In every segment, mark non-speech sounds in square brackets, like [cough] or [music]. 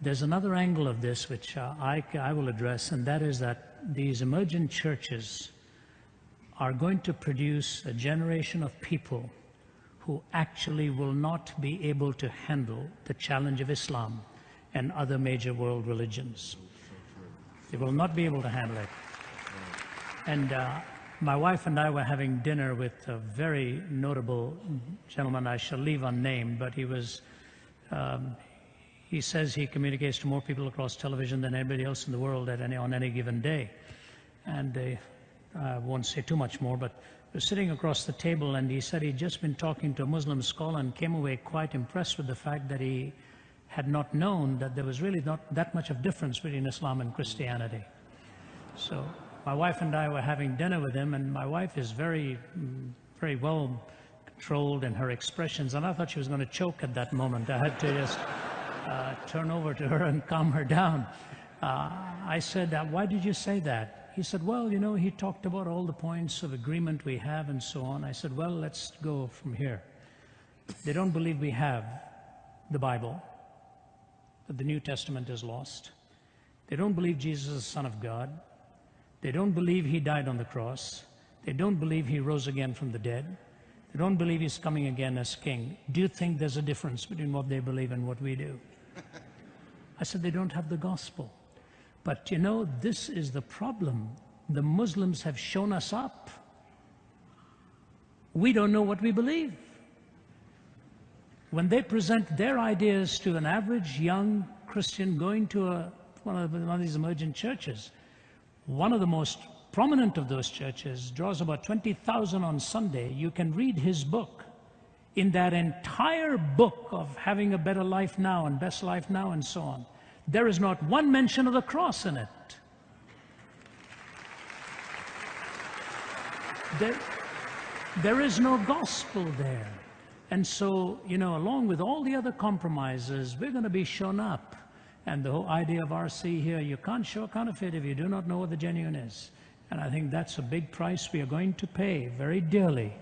there's another angle of this which uh, I, I will address, and that is that these emergent churches are going to produce a generation of people who actually will not be able to handle the challenge of Islam and other major world religions. They will not be able to handle it. And uh, my wife and I were having dinner with a very notable gentleman I shall leave unnamed, but he was, um, he says he communicates to more people across television than anybody else in the world at any, on any given day. And uh, I won't say too much more, but was sitting across the table and he said he'd just been talking to a Muslim scholar and came away quite impressed with the fact that he had not known that there was really not that much of difference between Islam and Christianity. So my wife and I were having dinner with him and my wife is very, very well controlled in her expressions and I thought she was going to choke at that moment. I had to just uh, turn over to her and calm her down. Uh, I said, why did you say that? He said, well, you know, he talked about all the points of agreement we have and so on. I said, well, let's go from here. They don't believe we have the Bible, that the New Testament is lost. They don't believe Jesus is the Son of God. They don't believe he died on the cross. They don't believe he rose again from the dead. They don't believe he's coming again as king. Do you think there's a difference between what they believe and what we do? I said, they don't have the gospel. But you know, this is the problem. The Muslims have shown us up. We don't know what we believe. When they present their ideas to an average young Christian going to a, one, of, one of these emergent churches, one of the most prominent of those churches draws about 20,000 on Sunday. You can read his book. In that entire book of having a better life now and best life now and so on, there is not one mention of the cross in it. There, there is no gospel there. And so, you know, along with all the other compromises, we're going to be shown up. And the whole idea of RC here, you can't show a counterfeit if you do not know what the genuine is. And I think that's a big price we are going to pay very dearly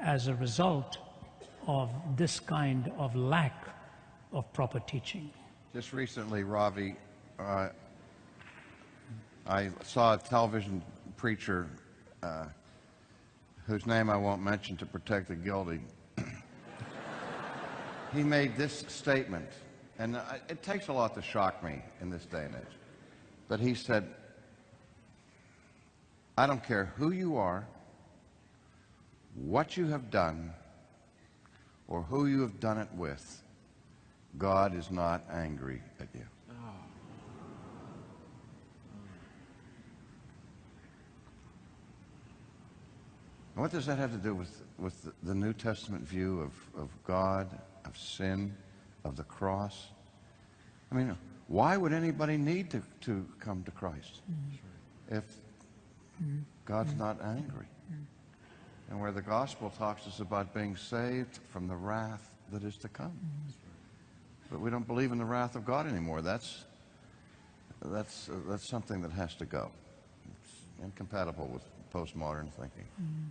as a result of this kind of lack of proper teaching. Just recently, Ravi, uh, I saw a television preacher uh, whose name I won't mention to protect the guilty. [coughs] he made this statement, and it takes a lot to shock me in this day and age. But he said, I don't care who you are, what you have done, or who you have done it with. God is not angry at you. what does that have to do with, with the New Testament view of, of God, of sin, of the cross? I mean, why would anybody need to, to come to Christ mm-hmm. if God's mm-hmm. not angry? And where the gospel talks us about being saved from the wrath that is to come. But we don't believe in the wrath of God anymore. That's, that's, uh, that's something that has to go. It's incompatible with postmodern thinking. Mm.